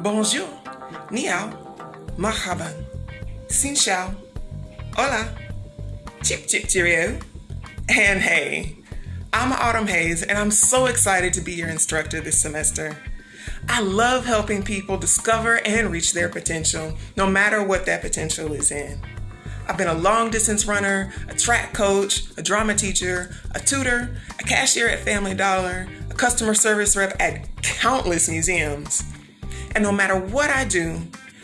Bonjour, ni hao, marhaban, xin chào, hola, chip chip cheerio, and hey. I'm Autumn Hayes, and I'm so excited to be your instructor this semester. I love helping people discover and reach their potential, no matter what that potential is in. I've been a long distance runner, a track coach, a drama teacher, a tutor, a cashier at Family Dollar, a customer service rep at countless museums. And no matter what I do,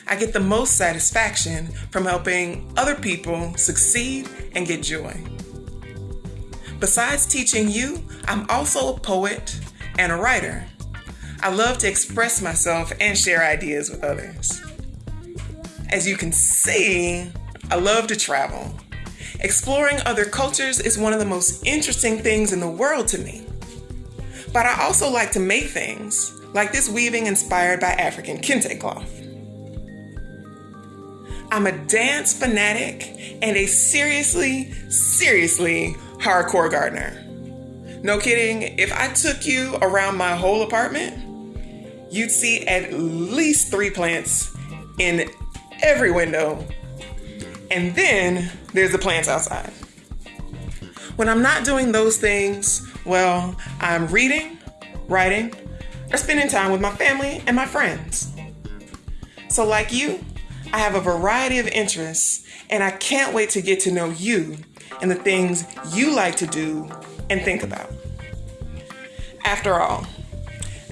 I get the most satisfaction from helping other people succeed and get joy. Besides teaching you, I'm also a poet and a writer. I love to express myself and share ideas with others. As you can see, I love to travel. Exploring other cultures is one of the most interesting things in the world to me. But I also like to make things, like this weaving inspired by African kente cloth. I'm a dance fanatic and a seriously, seriously hardcore gardener. No kidding, if I took you around my whole apartment, you'd see at least three plants in every window. And then there's the plants outside. When I'm not doing those things, well, I'm reading, writing, or spending time with my family and my friends. So, like you, I have a variety of interests, and I can't wait to get to know you and the things you like to do and think about. After all,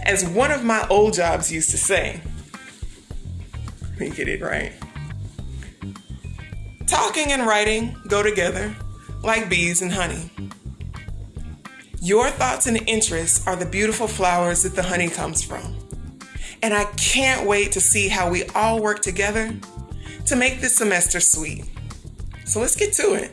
as one of my old jobs used to say, let me get it right. Talking and writing go together like bees and honey. Your thoughts and interests are the beautiful flowers that the honey comes from. And I can't wait to see how we all work together to make this semester sweet. So let's get to it.